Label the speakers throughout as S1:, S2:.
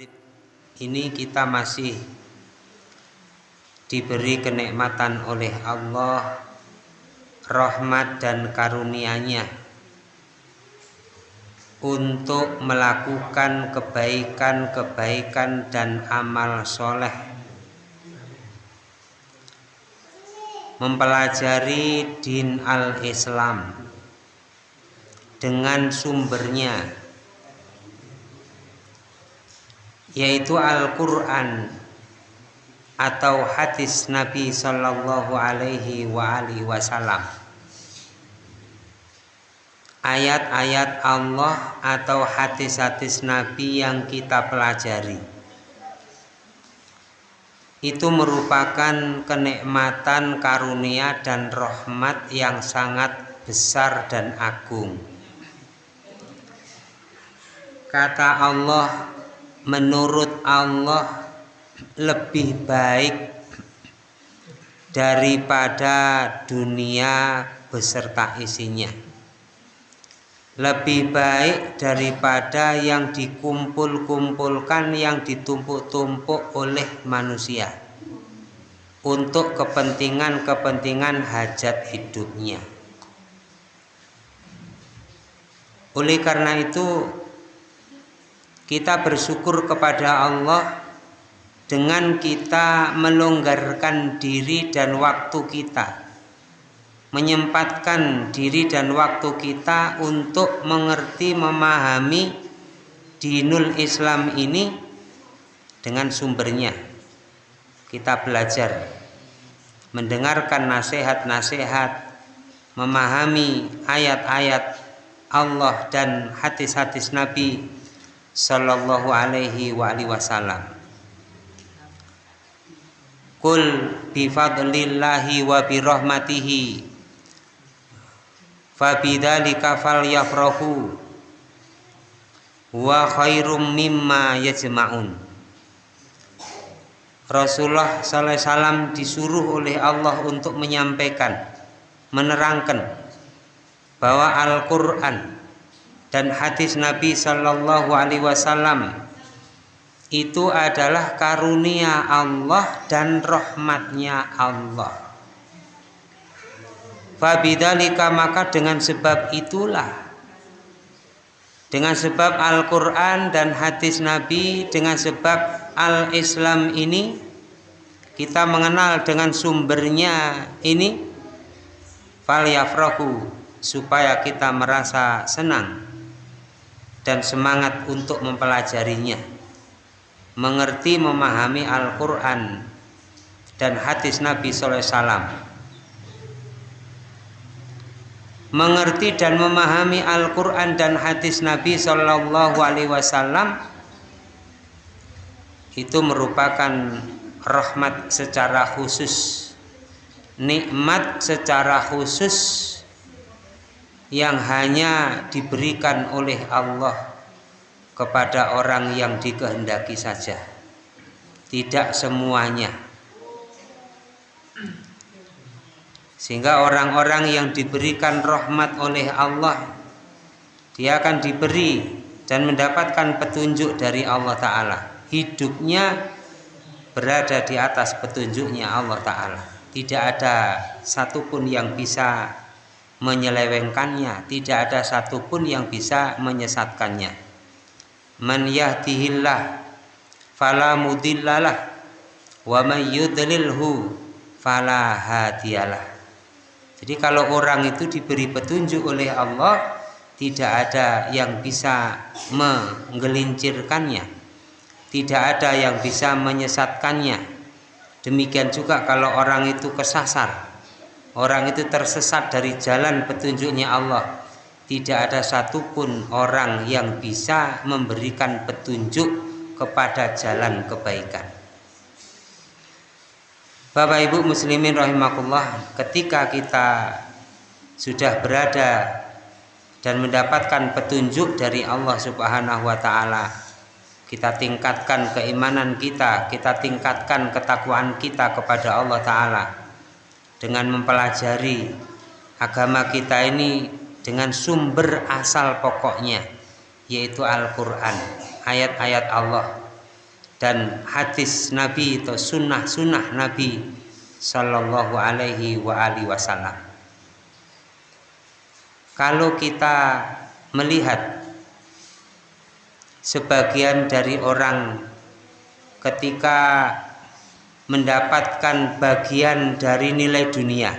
S1: maghrib ini kita masih diberi kenikmatan oleh Allah rahmat dan karunia-Nya untuk melakukan kebaikan-kebaikan dan amal soleh. Mempelajari din al-Islam dengan sumbernya yaitu Al-Quran atau hadis Nabi Shallallahu Alaihi Wasallam. Ayat-ayat Allah atau hadis-hadis Nabi yang kita pelajari. Itu merupakan kenikmatan karunia dan rahmat yang sangat besar dan agung. Kata Allah menurut Allah lebih baik daripada dunia beserta isinya. Lebih baik daripada yang dikumpul-kumpulkan yang ditumpuk-tumpuk oleh manusia untuk kepentingan-kepentingan hajat hidupnya. Oleh karena itu kita bersyukur kepada Allah dengan kita melonggarkan diri dan waktu kita menyempatkan diri dan waktu kita untuk mengerti memahami dinul Islam ini dengan sumbernya. Kita belajar mendengarkan nasihat-nasihat memahami ayat-ayat Allah dan hadis-hadis Nabi sallallahu alaihi wa alihi wasallam. Kul bi fadlillahi wa bi rahmatihi. Fa bidzalika falyafrahu. Wa khairum mimma yajma'un. Rasulullah sallallahu alaihi wasallam disuruh oleh Allah untuk menyampaikan menerangkan bahwa Al-Qur'an dan hadis Nabi Shallallahu Alaihi Wasallam itu adalah karunia Allah dan rahmatnya Allah. Fabidalika maka dengan sebab itulah dengan sebab Al-Quran dan hadis Nabi dengan sebab Al-Islam ini kita mengenal dengan sumbernya ini supaya kita merasa senang dan semangat untuk mempelajarinya. Mengerti memahami Al-Quran dan hadis Nabi SAW mengerti dan memahami Al-Quran dan hadis Nabi Wasallam itu merupakan rahmat secara khusus nikmat secara khusus yang hanya diberikan oleh Allah kepada orang yang dikehendaki saja. Tidak semuanya. Sehingga orang-orang yang diberikan rahmat oleh Allah dia akan diberi dan mendapatkan petunjuk dari Allah Ta'ala. Hidupnya berada di atas petunjuknya Allah Ta'ala. Tidak ada satupun yang bisa menyelewengkannya. Tidak ada satupun yang bisa menyesatkannya. Man yahdihillah fala mudillalah. Wa man yudlilhu fala hadiyalah. Jadi kalau orang itu diberi petunjuk oleh Allah tidak ada yang bisa menggelincirkannya. Tidak ada yang bisa menyesatkannya. Demikian juga kalau orang itu kesasar orang itu tersesat dari jalan petunjuknya Allah. Tidak ada satupun orang yang bisa memberikan petunjuk kepada jalan kebaikan. Bapak Ibu muslimin rahimakumullah ketika kita sudah berada dan mendapatkan petunjuk dari Allah Subhanahu wa taala kita tingkatkan keimanan kita kita tingkatkan ketakwaan kita kepada Allah taala dengan mempelajari agama kita ini dengan sumber asal pokoknya yaitu Al-Quran ayat-ayat Allah dan hadis Nabi atau sunnah-sunnah Nabi Sallallahu Alaihi wa alihi Wasallam. Kalau kita melihat sebagian dari orang ketika mendapatkan bagian dari nilai dunia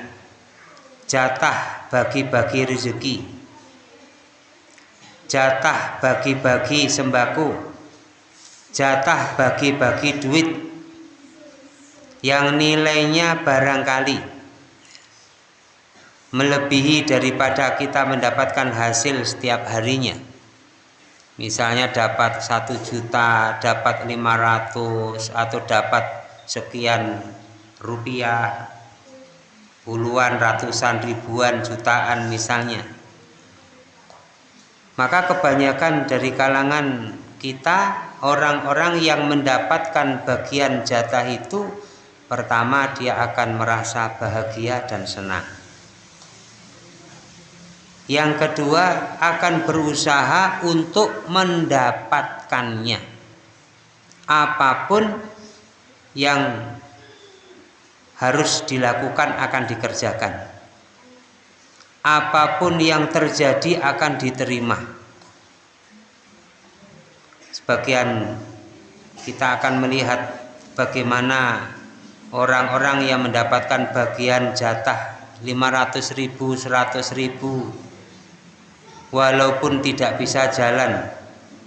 S1: jatah bagi-bagi rezeki jatah bagi-bagi sembako jatah bagi-bagi duit. Yang nilainya barangkali melebihi daripada kita mendapatkan hasil setiap harinya. Misalnya dapat satu juta dapat 500 atau dapat sekian rupiah puluhan ratusan ribuan jutaan misalnya. Maka kebanyakan dari kalangan kita orang-orang yang mendapatkan bagian jatah itu pertama dia akan merasa bahagia dan senang. Yang kedua akan berusaha untuk mendapatkannya. Apa pun yang harus dilakukan akan dikerjakan. Apa pun yang terjadi akan diterima. Sebagian kita akan melihat bagaimana orang-orang yang mendapatkan bagian jatah 500 ribu 100 ribu walaupun tidak bisa jalan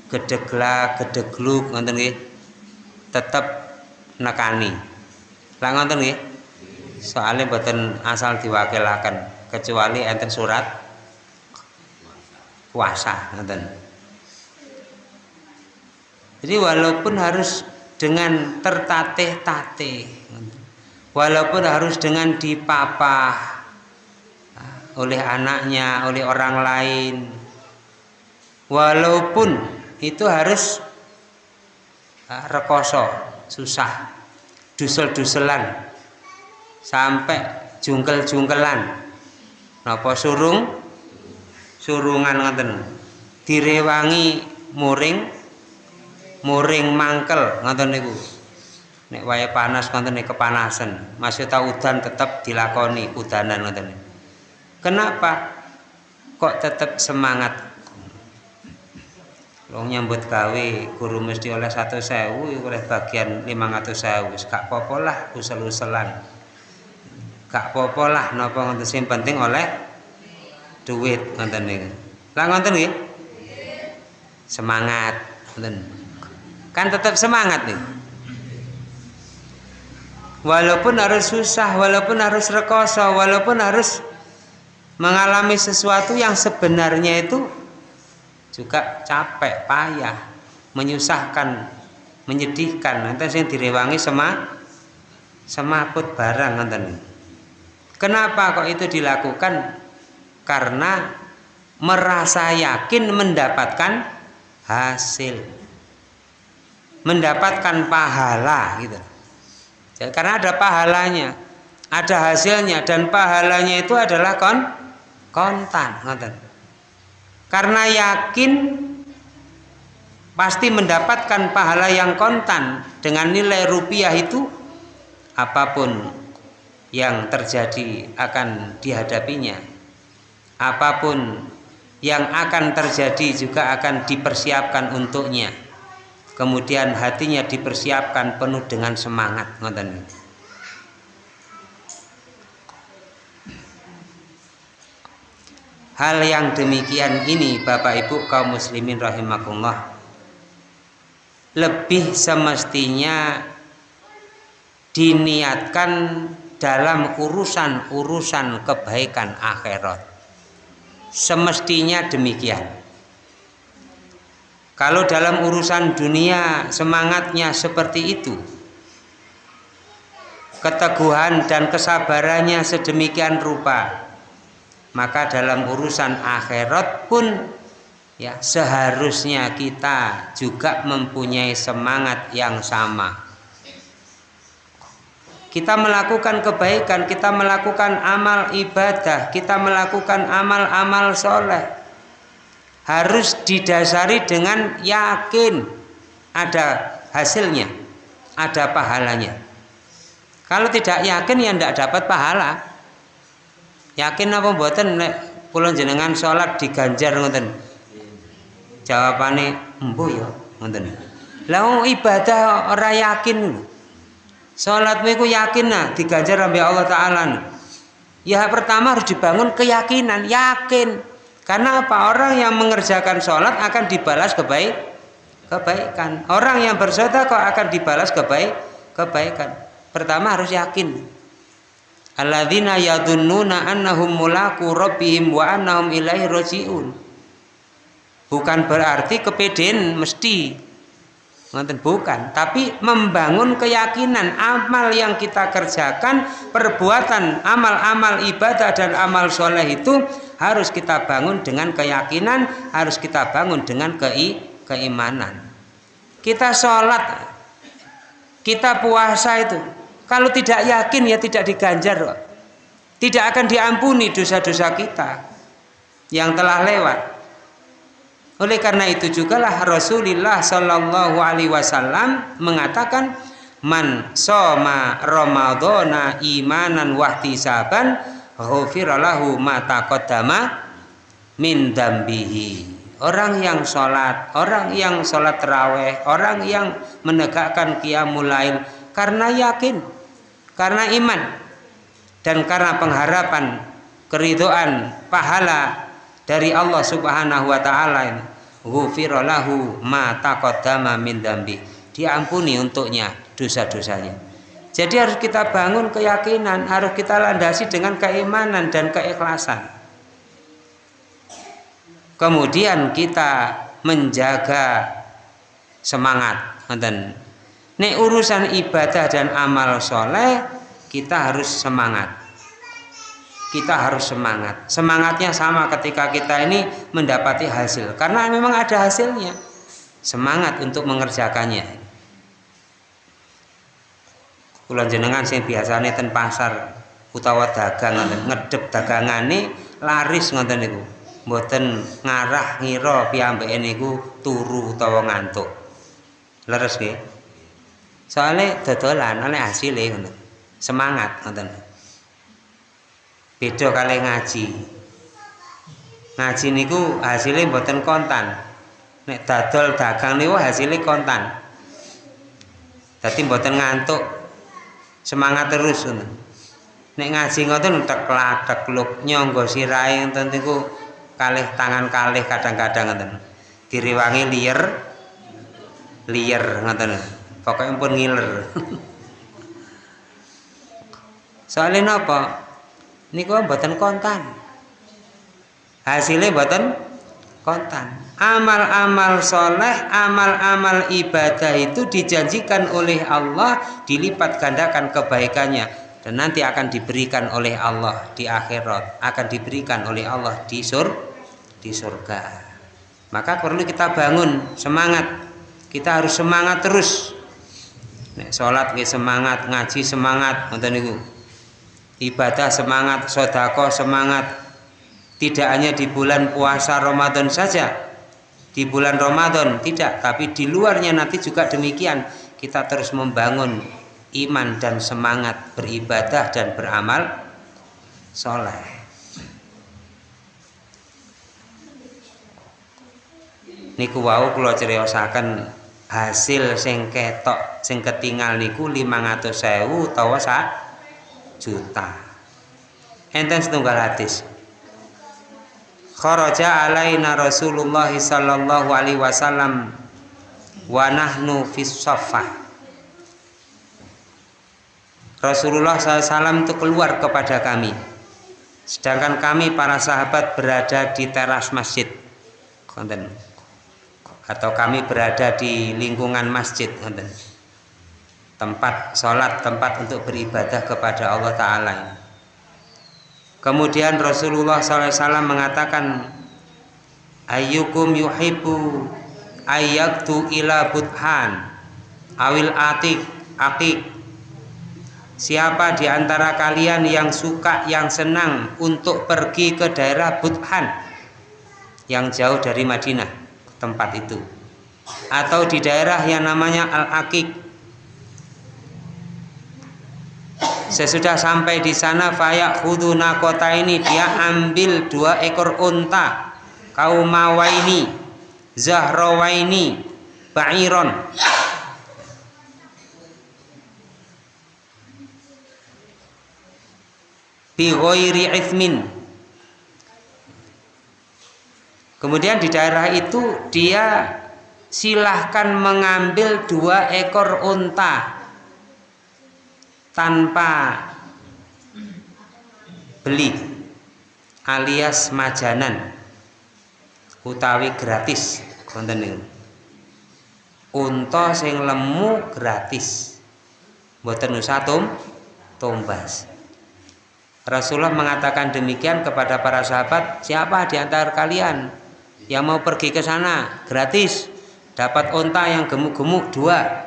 S1: gedegla gedegluk tetap nekani. Lah ngoten nggih? Soalnya boten asal diwakilaken kecuali enten surat puasa ngoten. Jadi walaupun harus dengan tertatih-tatih walaupun harus dengan dipapah oleh anaknya oleh orang lain. Walaupun itu harus ah, rekoso susah dusel-duselan sampai jungkel-jungkelan. Napa surung? Surungan ngoten. Direwangi muring muring mangkel ngoten niku. Nek wae panas ngoten kepanasan. Masih tahu udan tetap dilakoni udanan ngoten kenapa kok tetap semangat Wong nyambut gawe guru mesti oleh satu sewu oleh bagian lima ratus sewu. Gak popo lah usel-uselan. Gak popo lah napa ngoten. Sing penting oleh duit ngoten niku lah ngoten nggih semangat ngoten. Kan tetap semangat nih. Walaupun harus susah walaupun harus rekoso walaupun harus mengalami sesuatu yang sebenarnya itu juga capek payah menyusahkan menyedihkan. Nanti saya direwangi sama semakut barang nanti kenapa kok itu dilakukan? Karena merasa yakin mendapatkan hasil. Mendapatkan pahala gitu. Jadi, karena ada pahalanya ada hasilnya dan pahalanya itu adalah kon kontan ngoten karena yakin pasti mendapatkan pahala yang kontan dengan nilai rupiah itu apa pun yang terjadi akan dihadapinya. Apa pun yang akan terjadi juga akan dipersiapkan untuknya. Kemudian hatinya dipersiapkan penuh dengan semangat ngoten Hal yang demikian ini Bapak Ibu kaum muslimin rahimakumullah lebih semestinya diniatkan dalam urusan-urusan kebaikan akhirat. Semestinya demikian. Kalau dalam urusan dunia semangatnya seperti itu, keteguhan dan kesabarannya sedemikian rupa, maka dalam urusan akhirat pun ya seharusnya kita juga mempunyai semangat yang sama kita melakukan kebaikan kita melakukan amal ibadah kita melakukan amal-amal soleh harus didasari dengan yakin ada hasilnya ada pahalanya. Kalau tidak yakin ya tidak dapat pahala. Yakin apa buatan nek pulau jenengan sholat diganjar ngoten. Jawabane embo ya ngoten. Lah ibadah ora yakin. Salatmu iku yakin nah diganjar oleh Allah taala. Ya pertama harus dibangun keyakinan, yakin. Karena apa? Orang yang mengerjakan sholat akan dibalas kebaik, kebaikan. Orang yang bersedekah akan dibalas kebaik, kebaikan. Pertama harus yakin. Alladzina yadunnuna annahum mulaku rabbihim wa annahum ilaihi rajiun. Bukan berarti kepedean mesti Ngoten bukan, tapi membangun keyakinan amal yang kita kerjakan, perbuatan amal-amal ibadah dan amal soleh itu harus kita bangun dengan keyakinan, harus kita bangun dengan kei, keimanan. Kita sholat, kita puasa itu, kalau tidak yakin ya tidak diganjar, tidak akan diampuni dosa-dosa kita yang telah lewat. Oleh karena itu juga lah Rasulullah Shallallahu Alaihi Wasallam mengatakan man soma ramadhana imanan wahtisaban ghufiralahu ma taqaddama min dambihi. Orang yang sholat, orang yang sholat terawih, orang yang menegakkan qiyamul lail karena yakin, karena iman, dan karena pengharapan keridoan pahala dari Allah Subhanahu wa taala lahu ma taqaddama dambi diampuni untuknya dosa-dosanya. Jadi harus kita bangun keyakinan harus kita landasi dengan keimanan dan keikhlasan. Kemudian kita menjaga semangat nek urusan ibadah dan amal soleh kita harus semangat kita harus semangat. Semangatnya sama ketika kita ini mendapati hasil. Karena memang ada hasilnya. Semangat untuk mengerjakannya. Kulan jenengan sing biasanya ten pasar utawa dagang ngedep dagangane laris ngoten niku. Mboten ngarah ngira piyambake niku turu utawa ngantuk. Leres nggih. Soale dodolan oleh hasilnya ngoten. Semangat ngoten. Beda kali ngaji. Ngaji niku hasilnya mboten kontan. Nek dadol dagang niku hasilnya kontan. Dadi mboten ngantuk. Semangat terus ngoten. Nek ngaji ngoten teklak tekluk nyangga sirahe ngoten niku kalih tangan kalih kadang-kadang ngoten. Diriwangi liyer liyer ngoten pokoknya pun ngiler. Soalnya napa? Niku mboten kontan. Hasilnya mboten kontan. Amal-amal soleh amal-amal ibadah itu dijanjikan oleh Allah dilipat gandakan kebaikannya. Dan nanti akan diberikan oleh Allah di akhirat. Akan diberikan oleh Allah di sur di surga. Maka perlu kita bangun semangat. Kita harus semangat terus Nek sholat semangat ngaji semangat ngoten niku ibadah semangat, sodako semangat. Tidak hanya di bulan puasa Ramadan saja, di bulan Ramadan tidak, tapi di luarnya nanti juga demikian. Kita terus membangun iman dan semangat beribadah dan beramal soleh. Niku wau kula criosaken hasil sing ketok sing ketinggal niku 500.000 utawa sak juta. Enten setunggal hadis. Kharaja alaina Rasulullah sallallahu alaihi wasallam wa nahnu fis saffah Rasulullah SAW itu keluar kepada kami. Sedangkan kami para sahabat berada di teras masjid. Konten atau kami berada di lingkungan masjid tempat sholat, tempat untuk beribadah kepada Allah Ta'ala kemudian Rasulullah SAW mengatakan ayyukum yuhibbu ayyaktu ila buthan awil atik akik siapa di antara kalian yang suka yang senang untuk pergi ke daerah Buthan yang jauh dari Madinah tempat itu. Atau di daerah yang namanya Al-Akik Sesudah sampai di sana fayak khuduna kota ini dia ambil dua ekor unta kaumawaini zahrawaini ba'iron. Bi ghairi kemudian di daerah itu dia silahkan mengambil dua ekor unta tanpa beli alias majanan utawi gratis. Konten niku. Unta sing lemu gratis. Mboten usah tum tumbas. Rasulullah mengatakan demikian kepada para sahabat siapa di antara kalian yang mau pergi ke sana gratis dapat unta yang gemuk-gemuk dua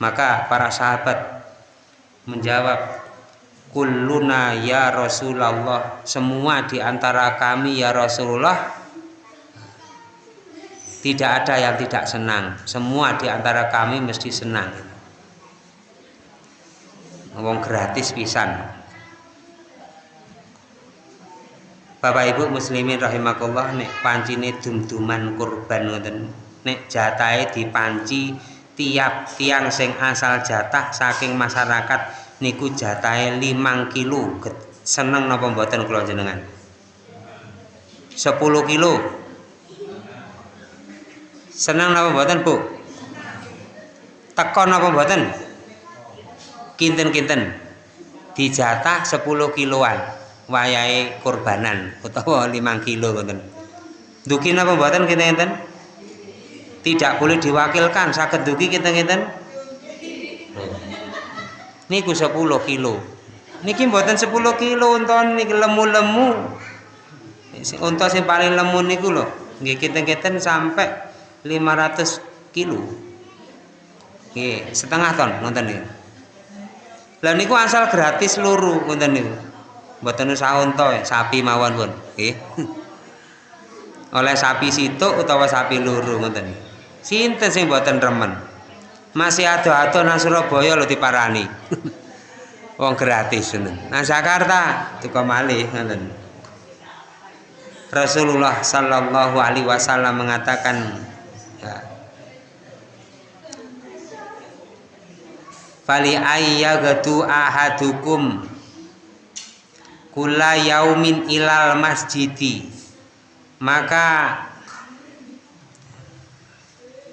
S1: Maka para sahabat menjawab, Kulluna ya Rasulullah, semua di antara kami ya Rasulullah tidak ada yang tidak senang. Semua di antara kami mesti senang. Ngomong gratis pisan. Bapak Ibu muslimin rahimakumullah nek pancine dum-duman kurban ngoten. Nek jatahe dipanci tiap tiang sing asal jatah saking masyarakat niku jatahe 5 kilo. Seneng napa mboten kula jenengan 10 kilo. Seneng napa mboten Bu? Teko napa mboten? Kinten-kinten. Dijatah 10 kiloan wayahe kurbanan utawa 5 kilo ngoten. Duki napa mboten kinten-kinten tidak boleh diwakilkan. Sakit dugi kita ngeten? Niku 10 kilo. Niki mboten 10 kilo unton niki lemu-lemu. Untuk sing paling lemu niku lho. Nggih kita-kita sampai 500 kilo. Nggih setengah ton ngoten niku. Lah niku asal gratis luru ngoten niku mboten usah unta sapi mawon pun nggih oleh sapi situk utawa sapi luru ngoten Sinten sing mboten remen? Masih ado-ado nang Surabaya lho diparani. Wong gratis ngoten. Nang Jakarta tuku malih ngoten. Rasulullah sallallahu alaihi wasallam mengatakan ya, Fali ayyagatu ahadukum kula yaumin ilal masjidi maka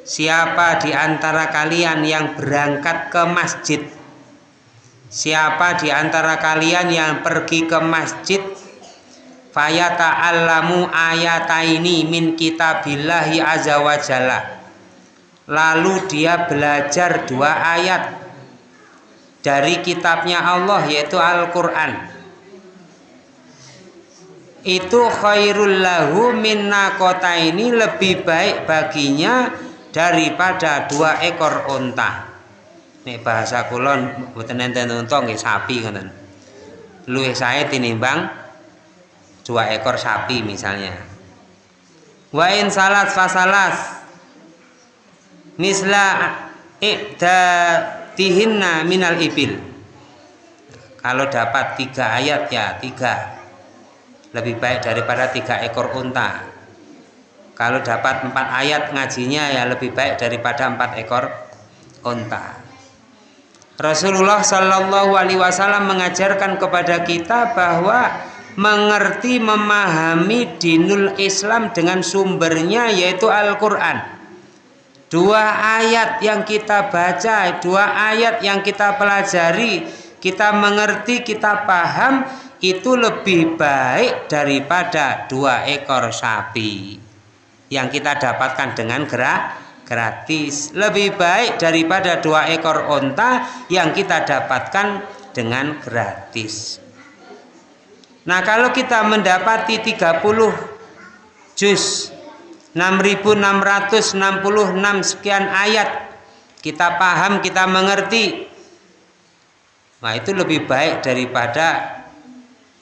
S1: Siapa di antara kalian yang berangkat ke masjid? Siapa di antara kalian yang pergi ke masjid? Fayata'allamu ayataini min kitabillahi azza. Lalu dia belajar dua ayat dari kitabnya Allah yaitu Al-Qur'an. Itu khairul lahu min ini lebih baik baginya daripada dua ekor unta. Nek bahasa kulon mboten enten unta nggih sapi ngoten. Luwih sae tinimbang dua ekor sapi misalnya. Wa in salat fasalas misla ikda tihinna minal ibil. Kalau dapat tiga ayat ya tiga lebih baik daripada tiga ekor unta. Kalau dapat empat ayat ngajinya ya lebih baik daripada empat ekor onta Rasulullah Shallallahu Alaihi Wasallam mengajarkan kepada kita bahwa mengerti memahami dinul Islam dengan sumbernya yaitu Al-Quran. Dua ayat yang kita baca dua ayat yang kita pelajari kita mengerti kita paham itu lebih baik daripada dua ekor sapi. Yang kita dapatkan dengan gerak gratis. Lebih baik daripada dua ekor onta yang kita dapatkan dengan gratis. Nah kalau kita mendapati 30 juz 6666 sekian ayat kita paham kita mengerti. Nah itu lebih baik daripada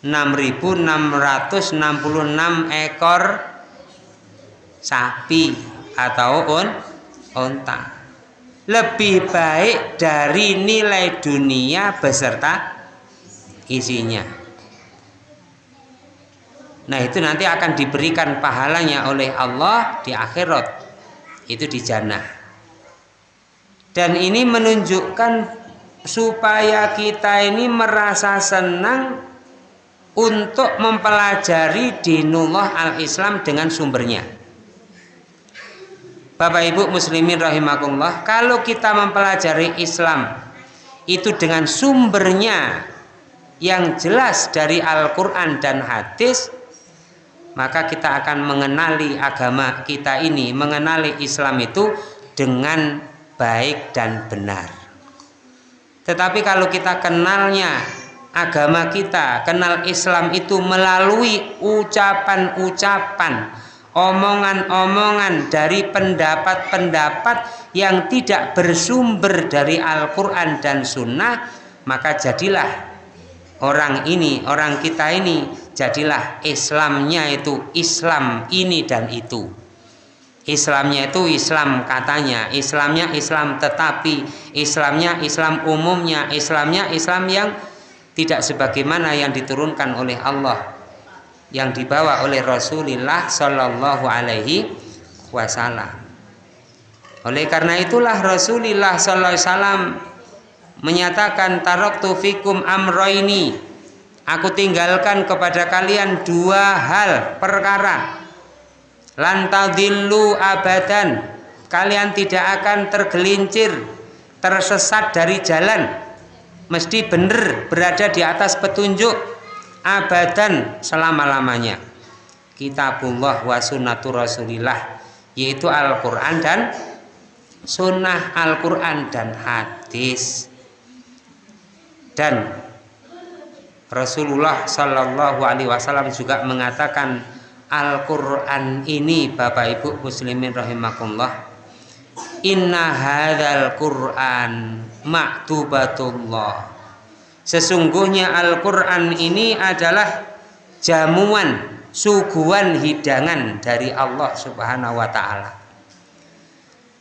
S1: 6666 ekor sapi atau on onta lebih baik dari nilai dunia beserta isinya. Nah, itu nanti akan diberikan pahalanya oleh Allah di akhirat. Itu di jannah. Dan ini menunjukkan supaya kita ini merasa senang untuk mempelajari dinullah al-Islam dengan sumbernya. Bapak Ibu muslimin rahimakumullah, kalau kita mempelajari Islam itu dengan sumbernya yang jelas dari Al-Qur'an dan hadis, maka kita akan mengenali agama kita ini, mengenali Islam itu dengan baik dan benar. Tetapi kalau kita kenalnya agama kita, kenal Islam itu melalui ucapan-ucapan, omongan-omongan dari pendapat-pendapat yang tidak bersumber dari Al-Quran dan Sunnah, maka jadilah orang ini, orang kita ini, jadilah Islamnya itu Islam ini dan itu. Islamnya itu Islam katanya, Islamnya Islam tetapi, Islamnya Islam umumnya, Islamnya Islam yang tidak sebagaimana yang diturunkan oleh Allah yang dibawa oleh Rasulullah Shallallahu Alaihi Wasallam. Oleh karena itulah Rasulullah Sallallahu Alaihi Wasallam menyatakan taroktu fikum amroini. Aku tinggalkan kepada kalian dua hal perkara. Lantadillu abadan. Kalian tidak akan tergelincir tersesat dari jalan mesti benar berada di atas petunjuk abadan selama-lamanya. Kitabullah wa sunnatur rasulillah yaitu Al-Quran dan sunnah Al-Quran dan hadis. Dan Rasulullah Shallallahu Alaihi Wasallam juga mengatakan Al-Quran ini Bapak Ibu Muslimin rahimakumullah Inna hadzal Qur'an maktubatullah. Sesungguhnya Al-Qur'an ini adalah jamuan, suguhan hidangan dari Allah Subhanahu wa taala.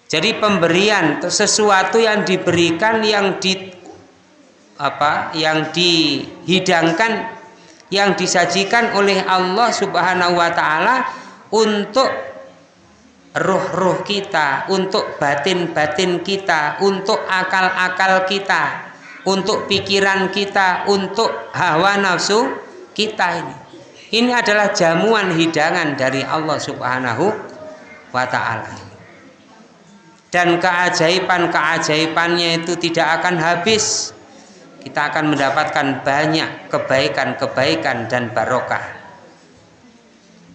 S1: Jadi pemberian sesuatu yang diberikan yang di apa yang dihidangkan yang disajikan oleh Allah Subhanahu wa taala untuk ruh-ruh kita, untuk batin-batin kita, untuk akal-akal kita, untuk pikiran kita, untuk hawa nafsu kita ini. Ini adalah jamuan hidangan dari Allah Subhanahu wa taala. Dan keajaiban-keajaibannya itu tidak akan habis. Kita akan mendapatkan banyak kebaikan-kebaikan dan barokah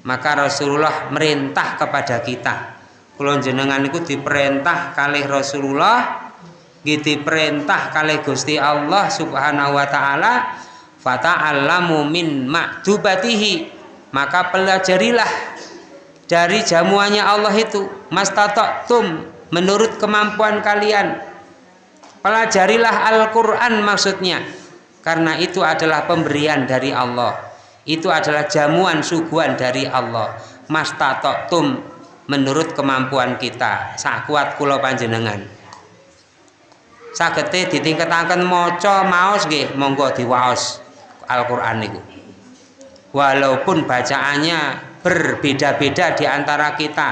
S1: maka Rasulullah merintah kepada kita. Kulon jenengan itu diperintah kali Rasulullah gitu perintah kali Gusti Allah subhanahu wa ta'ala fata'allamu min ma'dubatihi. Maka pelajarilah dari jamuannya Allah itu mastatoktum menurut kemampuan kalian. Pelajarilah Al-Quran maksudnya karena itu adalah pemberian dari Allah itu adalah jamuan suguhan dari Allah. Mas tum menurut kemampuan kita. Sakuat kulo panjenengan. Sagete ditingkataken maca maos nggih monggo diwaos Al-Qur'an niku. Walaupun bacaannya berbeda-beda di antara kita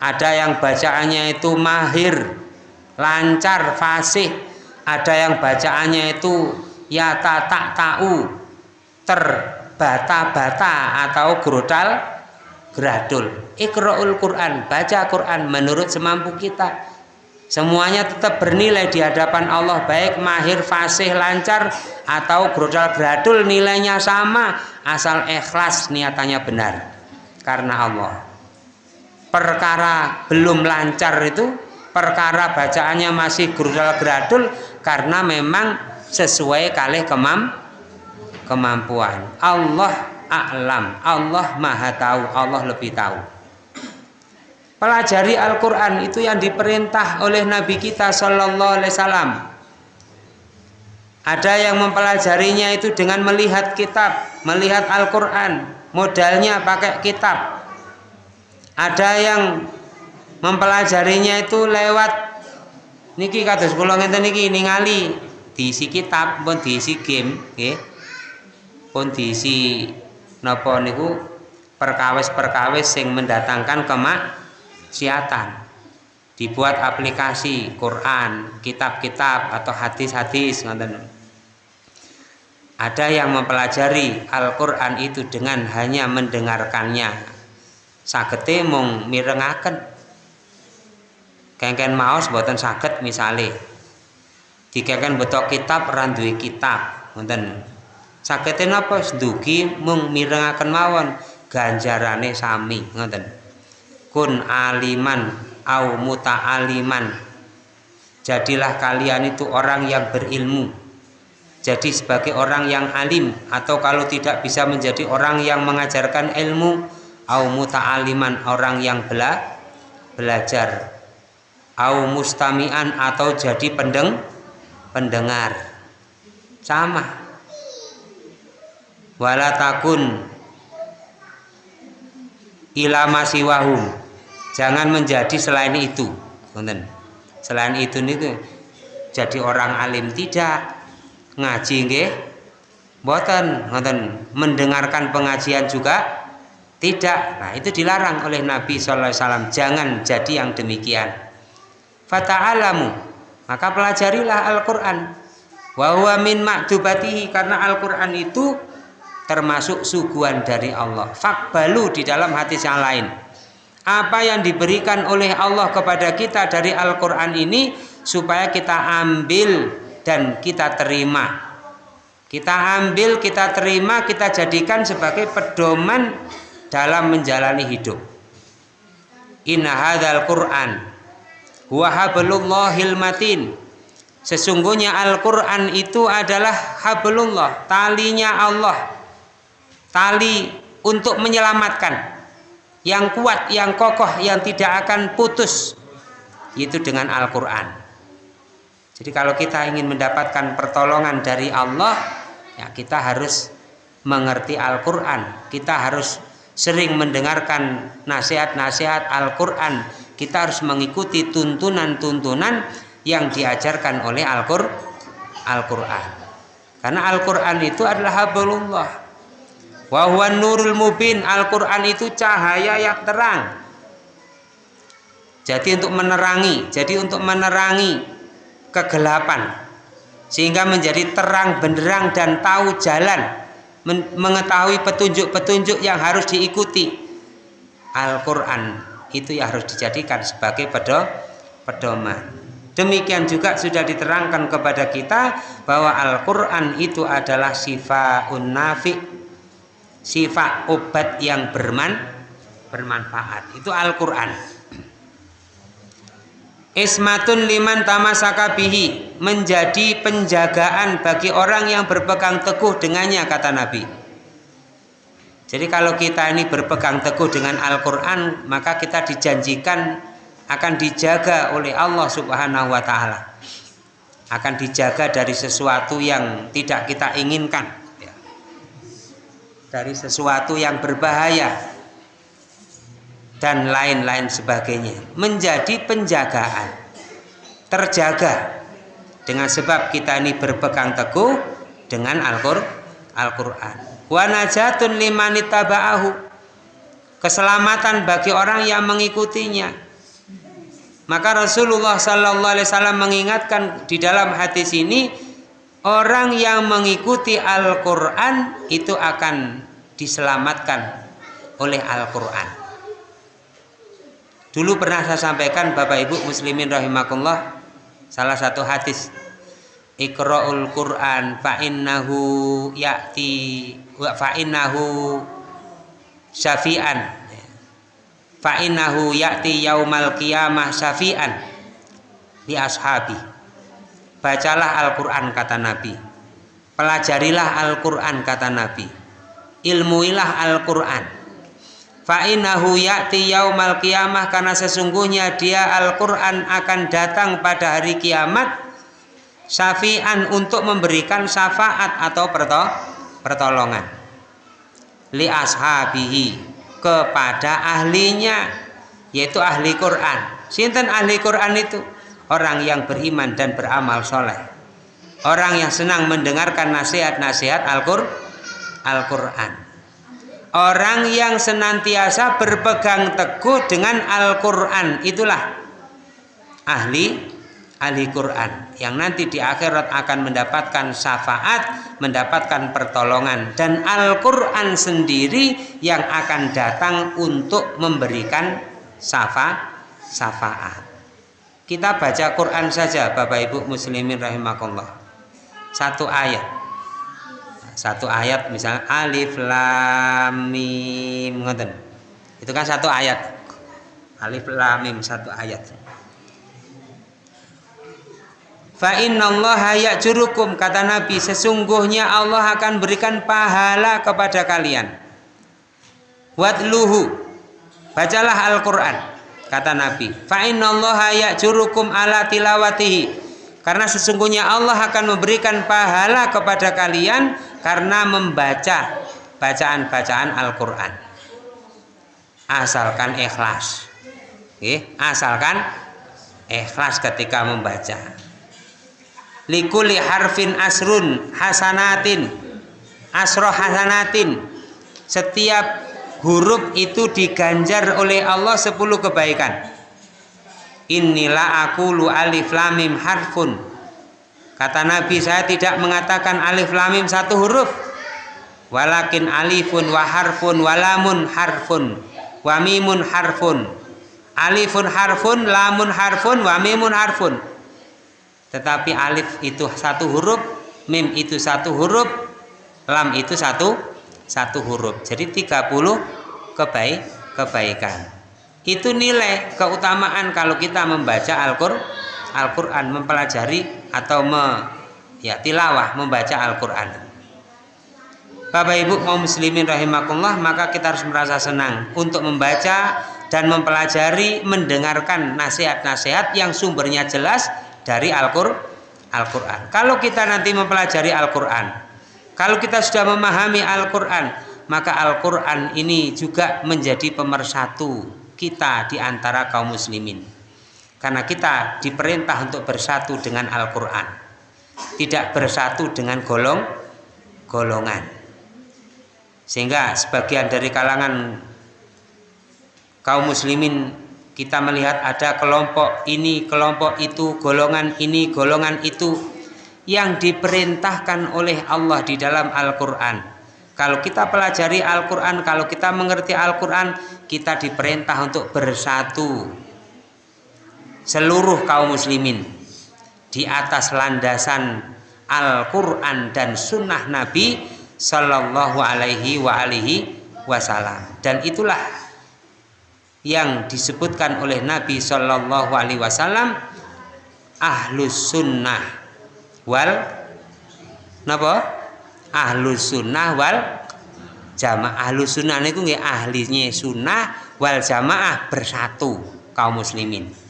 S1: ada yang bacaannya itu mahir lancar fasih ada yang bacaannya itu ya tak tahu ter bata-bata atau grodal gradul. Ikra'ul Quran baca Quran menurut semampu kita. Semuanya tetap bernilai di hadapan Allah baik mahir fasih lancar atau grodal gradul nilainya sama asal ikhlas niatannya benar. Karena Allah. Perkara belum lancar itu perkara bacaannya masih grodal gradul karena memang sesuai kalih kemampuan kemampuan. Allah a'lam. Allah maha tahu. Allah lebih tahu. Pelajari Al-Quran itu yang diperintah oleh Nabi kita Shallallahu Alaihi Wasallam. Ada yang mempelajarinya itu dengan melihat kitab melihat Al-Quran. Modalnya pakai kitab. Ada yang mempelajarinya itu lewat niki kados kula ngenten niki ningali diisi kitab pun diisi game nggih. pun diisi napa niku perkawis-perkawis sing mendatangkan kemaksiatan dibuat aplikasi Quran, kitab-kitab atau hadis-hadis. Ada yang mempelajari Al-Qur'an itu dengan hanya mendengarkannya. Sagete mung mirengaken. Kengken maos boten saged misale. Dikengken betok kitab duwe kitab, ngoten. Sagete napa? Dugi mung mirengaken mawon. Ganjarane sami, ngoten. Kun aliman au muta'aliman. Jadilah kalian itu orang yang berilmu. Jadi sebagai orang yang alim atau kalau tidak bisa menjadi orang yang mengajarkan ilmu au muta'aliman orang yang bela belajar. Au mustami'an atau jadi pendeng pendengar. Sama wala takun ilama siwahum jangan menjadi selain itu. Selain itu nih jadi orang alim tidak. Ngaji nggih. Boten ngoten mendengarkan pengajian juga tidak. Nah itu dilarang oleh Nabi wasallam. Jangan jadi yang demikian. Fata'alamu. Maka pelajarilah Al-Qur'an. Wa min ma'dubatihi. Karena Al-Qur'an itu termasuk suguhan dari Allah. Fakbalu di dalam hati yang lain. Apa yang diberikan oleh Allah kepada kita dari Al-Quran ini supaya kita ambil dan kita terima. Kita ambil, kita terima, kita jadikan sebagai pedoman dalam menjalani hidup. Inna hadzal Quran huwa matin. Sesungguhnya Al-Quran itu adalah hablullah talinya Allah tali untuk menyelamatkan. Yang kuat, yang kokoh, yang tidak akan putus. Itu dengan Al-Quran. Jadi kalau kita ingin mendapatkan pertolongan dari Allah ya kita harus mengerti Al-Quran. Kita harus sering mendengarkan nasihat-nasihat Al-Quran. Kita harus mengikuti tuntunan-tuntunan yang diajarkan oleh Al-Quran. Karena Al-Quran itu adalah hablullah Wahwa nurul mubin. Al-Quran itu cahaya yang terang. Jadi untuk menerangi Jadi untuk menerangi kegelapan. Sehingga menjadi terang benderang dan tahu jalan. Mengetahui petunjuk-petunjuk yang harus diikuti. Al-Quran itu yang harus dijadikan sebagai pedoman. Demikian juga sudah diterangkan kepada kita bahwa Al-Quran itu adalah sifaun nafi' sifat obat yang berman bermanfaat itu Al-Qur'an Ismatun liman tamasaka bihi menjadi penjagaan bagi orang yang berpegang teguh dengannya kata Nabi. Jadi kalau kita ini berpegang teguh dengan Al-Qur'an maka kita dijanjikan akan dijaga oleh Allah Subhanahu wa taala. Akan dijaga dari sesuatu yang tidak kita inginkan dari sesuatu yang berbahaya dan lain-lain sebagainya. Menjadi penjagaan. Terjaga. Dengan sebab kita ini berpegang teguh dengan Al-Qur'an. Wa najatun keselamatan bagi orang yang mengikutinya. Maka Rasulullah Sallallahu Alaihi Wasallam mengingatkan di dalam hadis ini orang yang mengikuti Al-Quran itu akan diselamatkan oleh Al-Quran. Dulu pernah saya sampaikan Bapak Ibu Muslimin rahimakumullah salah satu hadis Iqra'ul Quran fa'innahu ya'ti fa'innahu syafi'an. Fa'innahu ya'ti yaumal qiyamah syafi'an li ashabi. Bacalah Al-Quran kata Nabi. Pelajarilah Al-Quran kata Nabi ilmuilah Al-Quran. Fa'inahu ya'ti yaumal qiyamah karena sesungguhnya dia Al-Quran akan datang pada hari kiamat syafi'an untuk memberikan syafaat atau pertolongan. Li ashabihi kepada ahlinya yaitu ahli Quran. Sinten ahli Quran itu? Orang yang beriman dan beramal soleh. Orang yang senang mendengarkan nasihat-nasihat Al-Qur'an orang yang senantiasa berpegang teguh dengan Al-Qur'an itulah ahli ahli Quran yang nanti di akhirat akan mendapatkan syafaat, mendapatkan pertolongan dan Al-Quran sendiri yang akan datang untuk memberikan syafa, syafaat. Kita baca Quran saja Bapak Ibu muslimin rahimakumullah. Satu ayat. Satu ayat misalnya alif lam mim Itu kan satu ayat. Alif lam mim satu ayat. Fa innallaha ya'jurukum kata Nabi sesungguhnya Allah akan berikan pahala kepada kalian. Wadluhu bacalah Al-Qur'an kata Nabi. Fa innallaha ya'jurukum ala tilawatihi karena sesungguhnya Allah akan memberikan pahala kepada kalian karena membaca bacaan-bacaan Al-Qur'an. Asalkan ikhlas. asalkan ikhlas ketika membaca likuli harfin asrun hasanatin asroh hasanatin setiap huruf itu diganjar oleh Allah 10 kebaikan inilah aku lu alif lamim harfun kata Nabi saya tidak mengatakan alif lamim satu huruf. Walakin alifun wa harfun walamun harfun wamimun harfun. Alifun harfun lamun harfun wamimun harfun. Tetapi alif itu satu huruf mim itu satu huruf lam itu satu satu huruf. Jadi 30 kebaik kebaikan. Itu nilai keutamaan kalau kita membaca Al-Qur'an Al mempelajari atau me, ya tilawah membaca Al-Qur'an Bapak Ibu kaum muslimin rahimakumullah maka kita harus merasa senang untuk membaca dan mempelajari mendengarkan nasihat-nasihat yang sumbernya jelas dari Al-Qur'an. kalau kita nanti mempelajari Al-Qur'an, kalau kita sudah memahami Al-Qur'an, maka Al-Qur'an ini juga menjadi pemersatu kita di antara kaum muslimin. Karena kita diperintah untuk bersatu dengan Al-Qur'an. Tidak bersatu dengan golong golongan. Sehingga sebagian dari kalangan kaum muslimin kita melihat ada kelompok ini, kelompok itu, golongan ini, golongan itu yang diperintahkan oleh Allah di dalam Al-Quran. Kalau kita pelajari Al-Quran, kalau kita mengerti Al-Quran, kita diperintah untuk bersatu seluruh kaum muslimin di atas landasan Al-Quran dan Sunnah Nabi Sallallahu Alaihi Wasallam. Dan itulah yang disebutkan oleh Nabi Shallallahu Alaihi Wasallam ahlus sunnah wal napa? Ahlus sunnah wal jamaah. Ahlus sunnah itu ahlinya sunnah wal jamaah bersatu kaum muslimin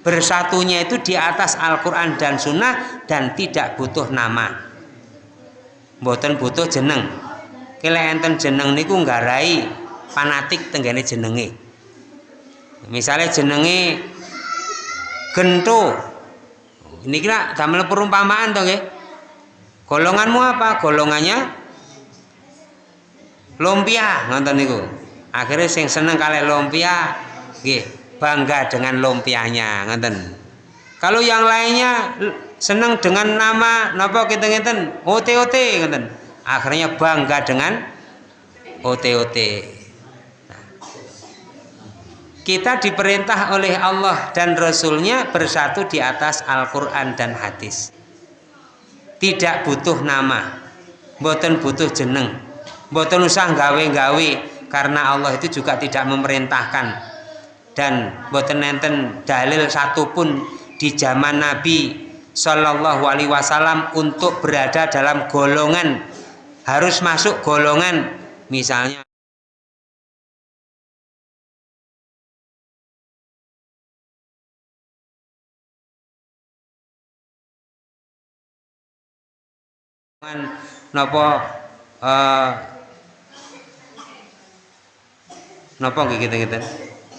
S1: bersatunya itu di atas Al-Quran dan sunnah dan tidak butuh nama. Mboten butuh jeneng. Kila enten jeneng niku nggarai fanatik tenggane jenenge. Misalnya jenenge gento. Ini kira damel perumpamaan dong ya golonganmu apa? Golongannya lumpia nonton niku. Akhirnya sing seneng kali lumpia nggih bangga dengan lumpianya nonton kalau yang lainnya seneng dengan nama napa kita ngeten OTOT nonton akhirnya bangga dengan OTOT kita diperintah oleh Allah dan Rasulnya bersatu di atas Al-Quran dan hadis. Tidak butuh nama boten butuh jeneng boten usah gawe-gawe karena Allah itu juga tidak memerintahkan dan boten nenten dalil satupun di zaman Nabi Shallallahu Alaihi Wasallam untuk berada dalam golongan harus masuk golongan. Misalnya napa uh, nggih kita kita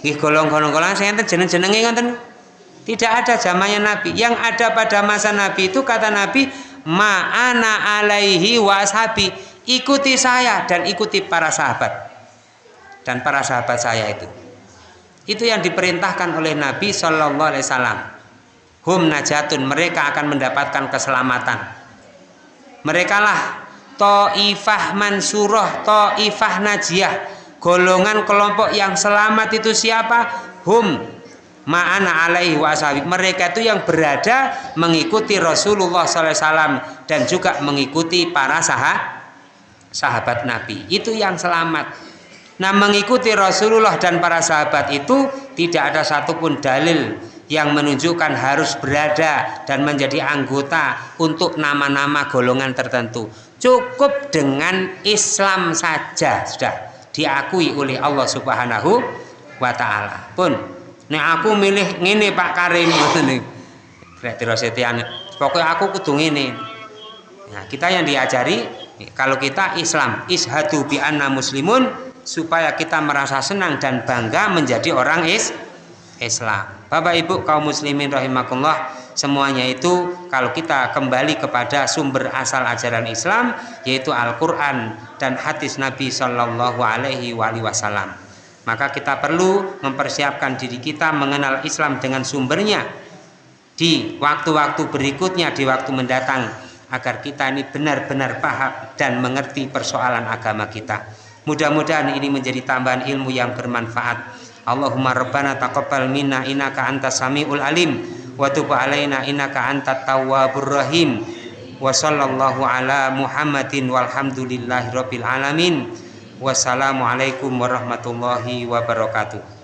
S1: nggih golong-golong golong saya enten jeneng-jenenge ngoten Tidak ada zamannya Nabi. Yang ada pada masa Nabi itu kata Nabi, "Ma'ana alaihi wa ashabi." Ikuti saya dan ikuti para sahabat. Dan para sahabat saya itu. Itu yang diperintahkan oleh Nabi Shallallahu alaihi wasallam. Hum najatun, mereka akan mendapatkan keselamatan. Mereka lah Ta'ifah Mansurah, Ta'ifah Najiyah. Golongan kelompok yang selamat itu siapa? Hum ma'ana alaihi wasallam. Mereka itu yang berada mengikuti Rasulullah SAW dan juga mengikuti para sahabat sahabat Nabi. Itu yang selamat. Nah mengikuti Rasulullah dan para sahabat itu tidak ada satupun dalil yang menunjukkan harus berada dan menjadi anggota untuk nama-nama golongan tertentu cukup dengan Islam saja sudah diakui oleh Allah Subhanahu wa taala. Pun nek aku milih ngene Pak Karim ngoten. Berarti Rosetian pokoknya aku kudu ngene. Nah, kita yang diajari kalau kita Islam ishadu bi anna muslimun supaya kita merasa senang dan bangga menjadi orang is Islam. Bapak Ibu kaum muslimin rahimakumullah semuanya itu kalau kita kembali kepada sumber asal ajaran Islam yaitu Al-Quran dan hadis Nabi Shallallahu Alaihi Wasallam. Maka kita perlu mempersiapkan diri kita mengenal Islam dengan sumbernya di waktu-waktu berikutnya di waktu mendatang agar kita ini benar-benar paham dan mengerti persoalan agama kita. Mudah-mudahan ini menjadi tambahan ilmu yang bermanfaat. Allahumma rabbana taqabbal minna innaka antas samiul alim wa tub alaina innaka antat tawwabur rahim. Wa sallallahu ala muhammadin walhamdulillahi rabbil alamin. Wassalamu alaikum warahmatullahi wabarakatuh